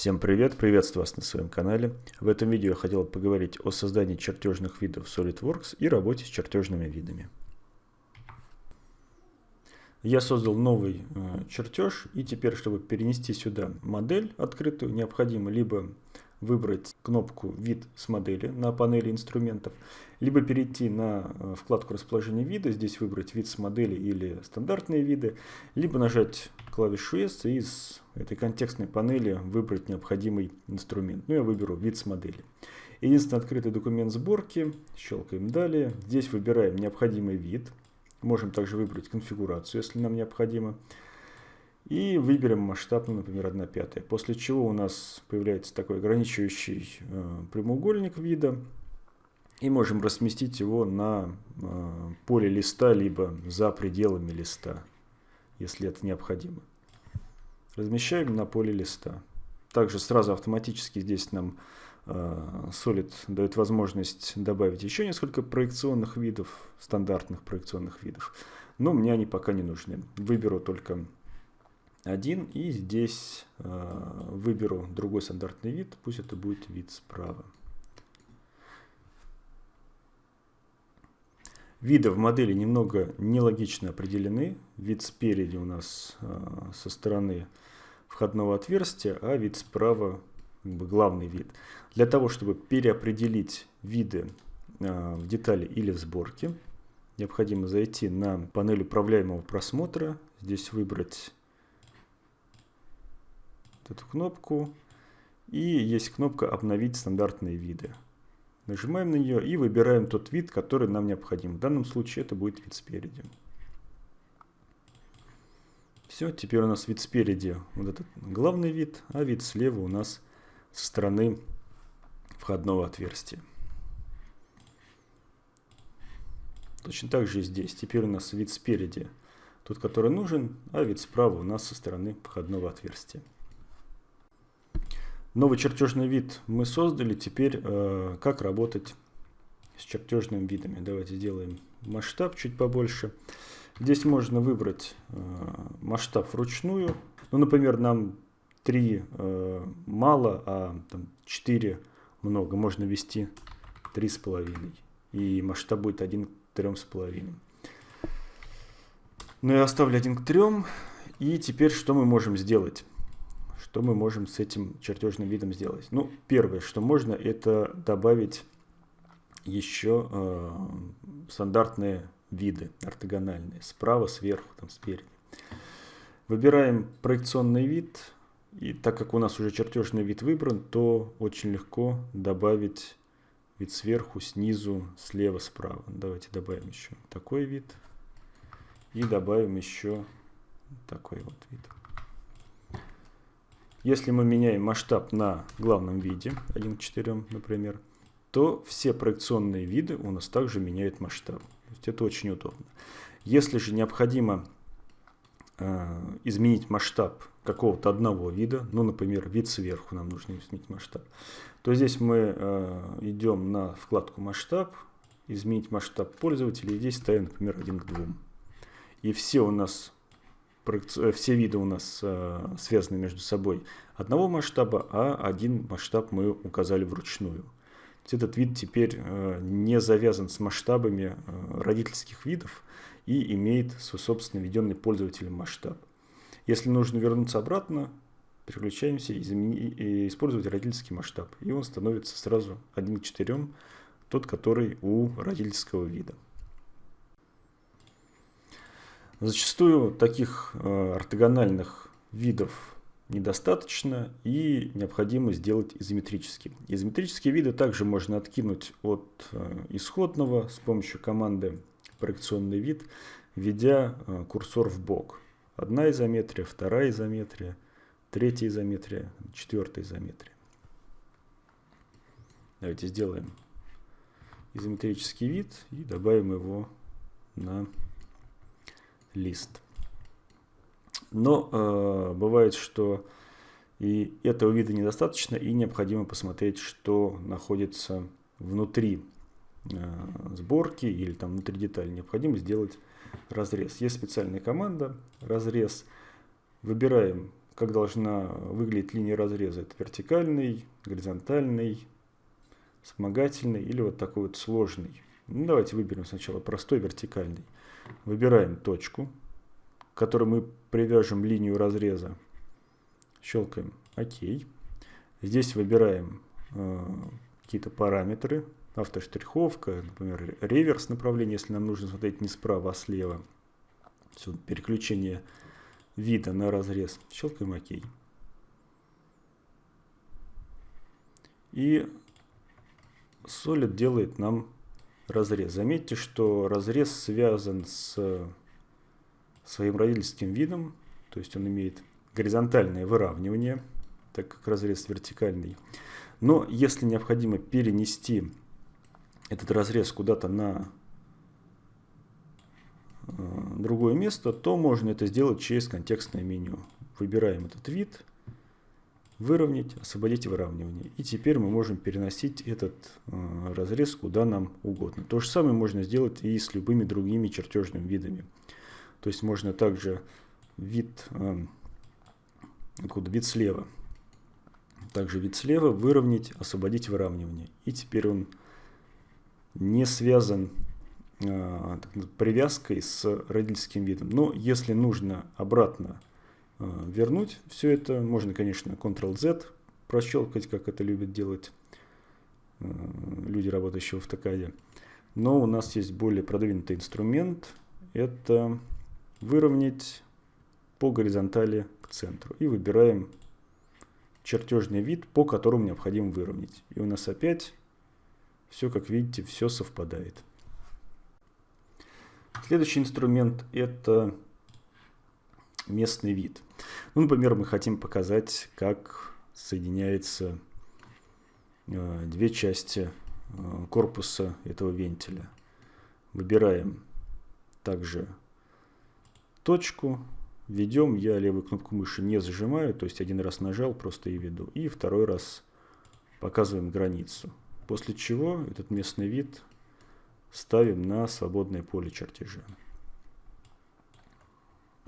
Всем привет, приветствую вас на своем канале. В этом видео я хотел поговорить о создании чертежных видов SolidWorks и работе с чертежными видами. Я создал новый э, чертеж и теперь, чтобы перенести сюда модель открытую, необходимо либо выбрать кнопку «Вид с модели» на панели инструментов, либо перейти на э, вкладку расположения вида, здесь выбрать «Вид с модели» или «Стандартные виды», либо нажать клавишу S и из этой контекстной панели выбрать необходимый инструмент. Ну, я выберу «Вид с модели». Единственный открытый документ сборки, щелкаем «Далее». Здесь выбираем необходимый вид. Можем также выбрать конфигурацию, если нам необходимо. И выберем масштаб, ну, например, 1 пятая. После чего у нас появляется такой ограничивающий э, прямоугольник вида. И можем разместить его на э, поле листа, либо за пределами листа, если это необходимо. Размещаем на поле листа. Также сразу автоматически здесь нам э, Solid дает возможность добавить еще несколько проекционных видов, стандартных проекционных видов. Но мне они пока не нужны. Выберу только один. И здесь э, выберу другой стандартный вид. Пусть это будет вид справа. Виды в модели немного нелогично определены. Вид спереди у нас э, со стороны входного отверстия, а вид справа как бы главный вид. Для того, чтобы переопределить виды э, в детали или в сборке, необходимо зайти на панель управляемого просмотра. Здесь выбрать эту кнопку. И есть кнопка «Обновить стандартные виды». Нажимаем на нее и выбираем тот вид, который нам необходим. В данном случае это будет вид спереди. Все, теперь у нас вид спереди вот этот главный вид, а вид слева у нас со стороны входного отверстия. Точно так же и здесь. Теперь у нас вид спереди тот, который нужен, а вид справа у нас со стороны входного отверстия. Новый чертежный вид мы создали. Теперь э, как работать с чертежными видами. Давайте сделаем масштаб чуть побольше. Здесь можно выбрать э, масштаб вручную. Ну, например, нам 3 э, мало, а там, 4 много. Можно ввести 3,5. И масштаб будет 1 к 3,5. Ну, я оставлю 1 к 3. И теперь что мы можем сделать? Что мы можем с этим чертежным видом сделать? Ну, первое, что можно, это добавить еще э, стандартные виды, ортогональные, справа, сверху, там, спереди. Выбираем проекционный вид, и так как у нас уже чертежный вид выбран, то очень легко добавить вид сверху, снизу, слева, справа. Давайте добавим еще такой вид и добавим еще такой вот вид. Если мы меняем масштаб на главном виде, 1 к 4, например, то все проекционные виды у нас также меняют масштаб. То есть это очень удобно. Если же необходимо э, изменить масштаб какого-то одного вида, ну, например, вид сверху нам нужно изменить масштаб, то здесь мы э, идем на вкладку масштаб, изменить масштаб пользователя, и здесь ставим, например, 1 к 2. И все у нас Э, все виды у нас связаны между собой одного масштаба, а один масштаб мы указали вручную. Этот вид теперь э, не завязан с масштабами родительских видов и имеет свой собственно введенный пользователем масштаб. Если нужно вернуться обратно, переключаемся и использовать родительский масштаб. И он становится сразу 1 к 4, тот, который у родительского вида. Зачастую таких э, ортогональных видов недостаточно и необходимо сделать изометрические. Изометрические виды также можно откинуть от э, исходного с помощью команды проекционный вид, введя э, курсор в бок. Одна изометрия, вторая изометрия, третья изометрия, четвертая изометрия. Давайте сделаем изометрический вид и добавим его на лист. Но э, бывает, что и этого вида недостаточно, и необходимо посмотреть, что находится внутри э, сборки или там внутри детали. Необходимо сделать разрез. Есть специальная команда разрез. Выбираем как должна выглядеть линия разреза. Это вертикальный, горизонтальный, вспомогательный или вот такой вот сложный. Ну, давайте выберем сначала простой вертикальный. Выбираем точку, которой мы привяжем линию разреза. Щелкаем ОК. Здесь выбираем э, какие-то параметры. Автоштриховка, например, реверс направления, если нам нужно смотреть не справа, а слева. Все, переключение вида на разрез. Щелкаем ОК. И Solid делает нам разрез. Заметьте, что разрез связан с своим родительским видом, то есть он имеет горизонтальное выравнивание, так как разрез вертикальный. Но если необходимо перенести этот разрез куда-то на э, другое место, то можно это сделать через контекстное меню. Выбираем этот вид, выровнять, освободить выравнивание. И теперь мы можем переносить этот э, разрез куда нам угодно. То же самое можно сделать и с любыми другими чертежными видами. То есть можно также вид, э, откуда вид слева, также вид слева выровнять, освободить выравнивание. И теперь он не связан э, привязкой с родительским видом. Но если нужно обратно Э, вернуть все это. Можно, конечно, Ctrl-Z прощелкать, как это любят делать э, люди, работающие в автокаде. Но у нас есть более продвинутый инструмент. Это выровнять по горизонтали к центру. И выбираем чертежный вид, по которому необходимо выровнять. И у нас опять все, как видите, все совпадает. Следующий инструмент это местный вид. Ну, например, мы хотим показать, как соединяются э, две части э, корпуса этого вентиля. Выбираем также точку, ведем, я левую кнопку мыши не зажимаю, то есть один раз нажал, просто и веду, и второй раз показываем границу. После чего этот местный вид ставим на свободное поле чертежа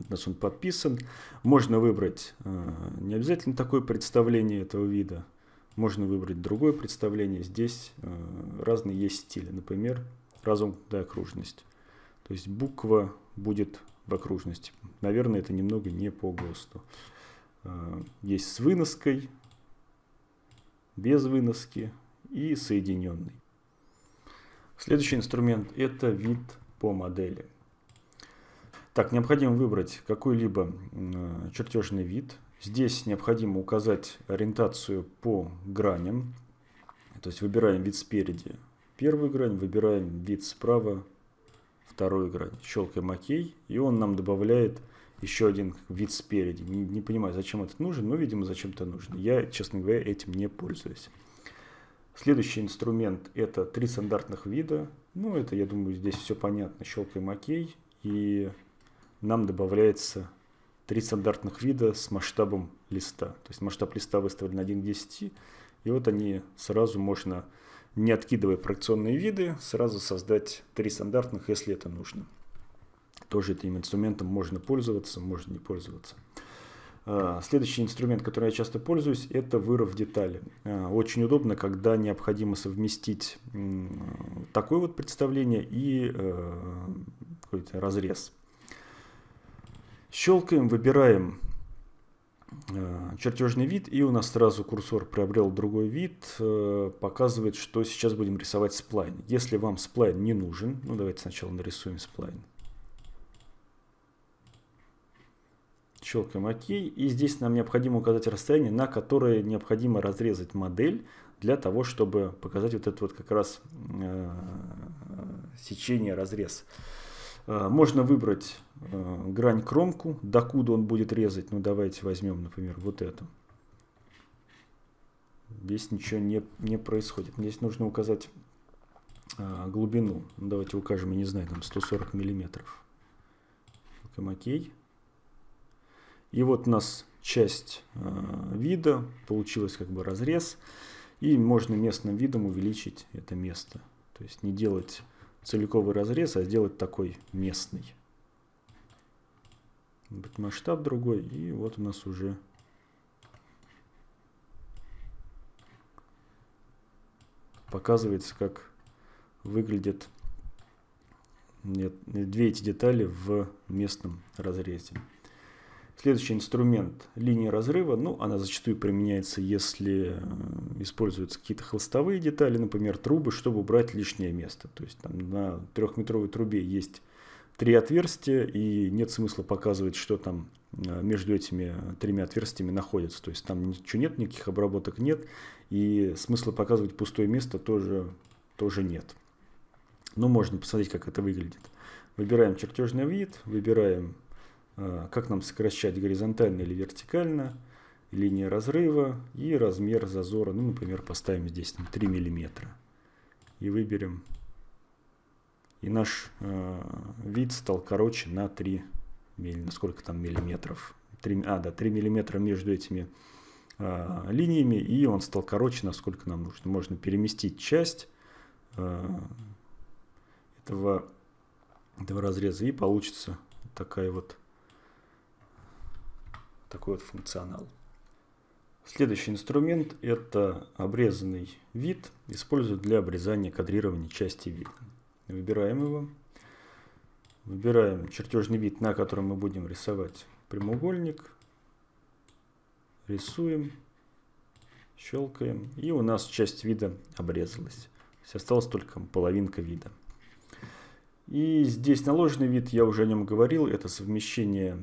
у нас он подписан. Можно выбрать э, не обязательно такое представление этого вида. Можно выбрать другое представление. Здесь э, разные есть стили. Например, разомкнутая окружность. То есть буква будет в окружности. Наверное, это немного не по ГОСТу. Э, есть с выноской, без выноски и соединенный. Следующий инструмент это вид по модели. Так, необходимо выбрать какой-либо чертежный вид. Здесь необходимо указать ориентацию по граням. То есть выбираем вид спереди первую грань, выбираем вид справа вторую грань. Щелкаем ОК, и он нам добавляет еще один вид спереди. Не, не понимаю, зачем это нужно, но, видимо, зачем-то нужно. Я, честно говоря, этим не пользуюсь. Следующий инструмент это три стандартных вида. Ну, это, я думаю, здесь все понятно. Щелкаем ОК, и нам добавляется три стандартных вида с масштабом листа. То есть масштаб листа выставлен 1 к 10. И вот они сразу можно, не откидывая проекционные виды, сразу создать три стандартных, если это нужно. Тоже этим инструментом можно пользоваться, можно не пользоваться. А, следующий инструмент, которым я часто пользуюсь, это вырыв детали. А, очень удобно, когда необходимо совместить такое вот представление и э, какой-то разрез. Щелкаем, выбираем чертежный вид, и у нас сразу курсор приобрел другой вид, э, показывает, что сейчас будем рисовать сплайн. Если вам сплайн не нужен, ну давайте сначала нарисуем сплайн. Щелкаем ОК, и здесь нам необходимо указать расстояние, на которое необходимо разрезать модель, для того, чтобы показать вот это вот как раз э, сечение, разрез. Э, можно выбрать э, грань кромку, докуда он будет резать. Ну давайте возьмем, например, вот эту. Здесь ничего не, не происходит. Здесь нужно указать э, глубину. Ну, давайте укажем, я не знаю, там 140 миллиметров. Окей. И вот у нас часть вида, получилось как бы разрез. И можно местным видом увеличить это место. То есть не делать целиковый разрез, а сделать такой местный. Быть масштаб другой. И вот у нас уже... Показывается, как выглядят две эти детали в местном разрезе. Следующий инструмент – линия разрыва. Ну, она зачастую применяется, если э, используются какие-то холстовые детали, например, трубы, чтобы убрать лишнее место. То есть там на трехметровой трубе есть три отверстия, и нет смысла показывать, что там э, между этими тремя отверстиями находится. То есть там ничего нет, никаких обработок нет, и смысла показывать пустое место тоже, тоже нет. Но можно посмотреть, как это выглядит. Выбираем чертежный вид, выбираем как нам сокращать горизонтально или вертикально, линия разрыва и размер зазора, ну, например, поставим здесь там, 3 миллиметра и выберем. И наш э, вид стал короче на 3 миллиметра, сколько там миллиметров, 3, а, да, 3 миллиметра между этими э, линиями, и он стал короче, насколько нам нужно. Можно переместить часть э, этого, этого разреза, и получится такая вот такой вот функционал. Следующий инструмент – это обрезанный вид, используют для обрезания кадрирования части вида. Выбираем его. Выбираем чертежный вид, на котором мы будем рисовать прямоугольник. Рисуем, щелкаем, и у нас часть вида обрезалась. То есть осталась только половинка вида. И здесь наложенный вид, я уже о нем говорил, это совмещение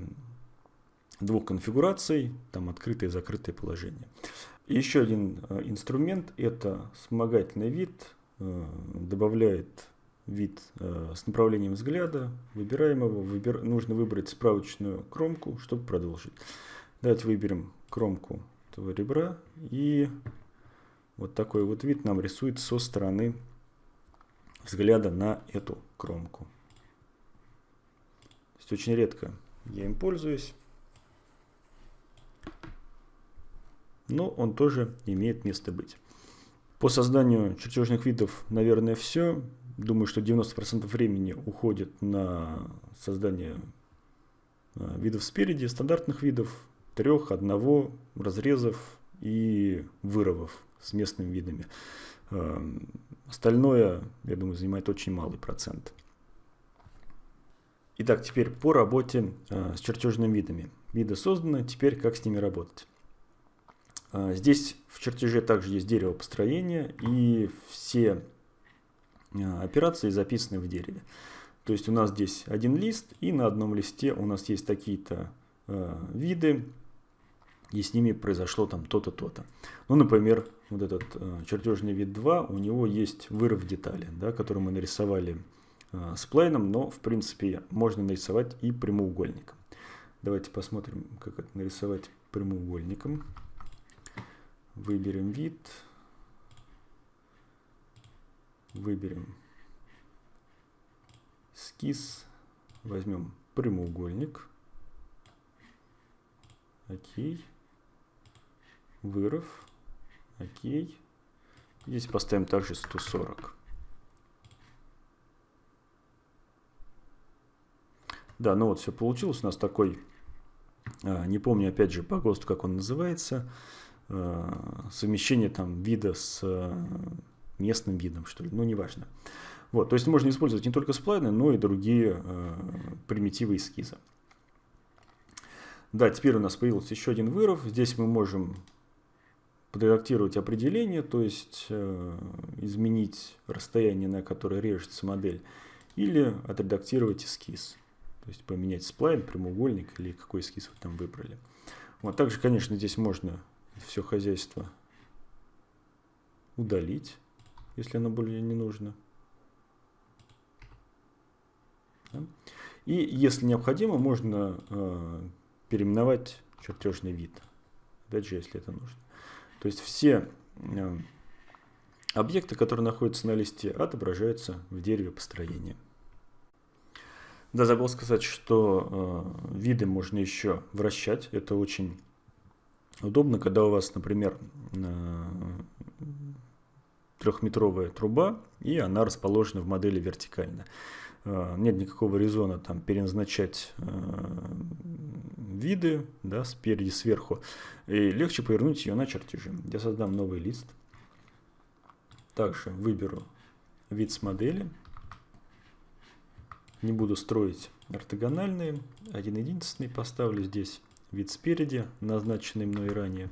двух конфигураций, там открытое и закрытое положение. Еще один э, инструмент – это вспомогательный вид, э, добавляет вид э, с направлением взгляда, выбираем его, выбир... нужно выбрать справочную кромку, чтобы продолжить. Давайте выберем кромку этого ребра, и вот такой вот вид нам рисует со стороны взгляда на эту кромку. То есть очень редко я им пользуюсь. Но он тоже имеет место быть. По созданию чертежных видов, наверное, все. Думаю, что 90% времени уходит на создание а, видов спереди, стандартных видов, трех, одного, разрезов и вырывов с местными видами. А, остальное, я думаю, занимает очень малый процент. Итак, теперь по работе а, с чертежными видами. Виды созданы, теперь как с ними работать. А, здесь в чертеже также есть дерево построения, и все а, операции записаны в дереве. То есть у нас здесь один лист, и на одном листе у нас есть такие-то э, виды, и с ними произошло там то-то, то-то. Ну, например, вот этот чертежный вид 2, у него есть вырыв детали, да, который мы нарисовали с плейном, но, в принципе, можно нарисовать и прямоугольником. Давайте посмотрим, как это нарисовать прямоугольником. Выберем вид. Выберем эскиз. Возьмем прямоугольник. Окей. Вырыв. Окей. Здесь поставим также 140. Да, ну вот все получилось. У нас такой, а, не помню опять же по ГОСТу, как он называется, совмещение там вида с э, местным видом, что ли, ну, неважно. Вот, то есть можно использовать не только сплайны, но и другие э, примитивы эскиза. Да, теперь у нас появился еще один выров. Здесь мы можем подредактировать определение, то есть э, изменить расстояние, на которое режется модель, или отредактировать эскиз. То есть поменять сплайн, прямоугольник или какой эскиз вы там выбрали. Вот, также, конечно, здесь можно все хозяйство удалить, если оно более не нужно. И если необходимо, можно э, переименовать чертежный вид. Опять же, если это нужно. То есть все э, объекты, которые находятся на листе, отображаются в дереве построения. Да, забыл сказать, что э, виды можно еще вращать. Это очень Удобно, когда у вас, например, э, трехметровая труба, и она расположена в модели вертикально. Э, нет никакого резона там переназначать э, виды да, спереди, сверху. И легче повернуть ее на чертежи. Я создам новый лист. Также выберу вид с модели. Не буду строить ортогональные. Один единственный поставлю здесь вид спереди, назначенный мной ранее.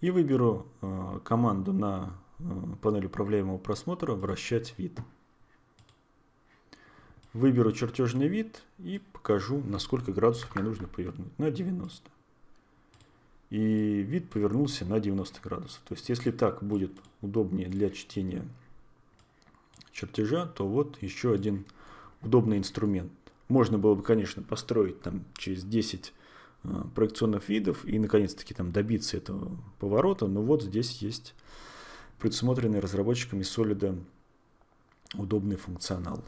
И выберу э, команду на э, панели управляемого просмотра «Вращать вид». Выберу чертежный вид и покажу, на сколько градусов мне нужно повернуть. На 90. И вид повернулся на 90 градусов. То есть, если так будет удобнее для чтения чертежа, то вот еще один удобный инструмент. Можно было бы, конечно, построить там через 10 э, проекционных видов и наконец-таки там добиться этого поворота, но вот здесь есть предусмотренный разработчиками Solid удобный функционал.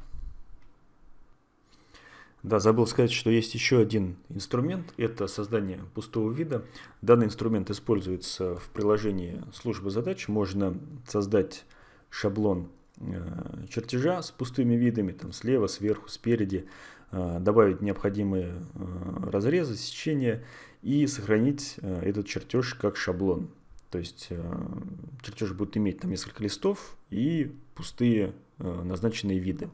Да, забыл сказать, что есть еще один инструмент, это создание пустого вида. Данный инструмент используется в приложении службы задач. Можно создать шаблон э, чертежа с пустыми видами, там слева, сверху, спереди, э, добавить необходимые э, разрезы, сечения и сохранить этот чертеж как шаблон. То есть чертеж будет иметь там несколько листов и пустые назначенные виды.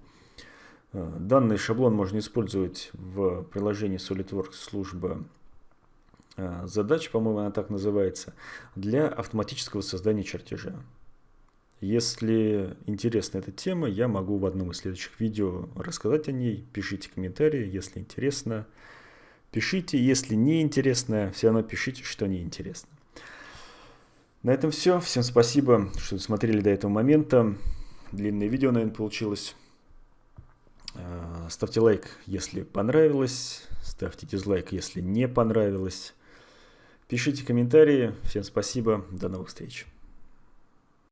Э, данный шаблон можно использовать в приложении SolidWorks служба э, задач, по-моему, она так называется, для автоматического создания чертежа. Если интересна эта тема, я могу в одном из следующих видео рассказать о ней. Пишите комментарии, если интересно. Пишите, если не интересно, все равно пишите, что не интересно. На этом все. Всем спасибо, что смотрели до этого момента. Длинное видео, наверное, получилось. Э, ставьте лайк, если понравилось. Ставьте дизлайк, если не понравилось. Пишите комментарии. Всем спасибо. До новых встреч.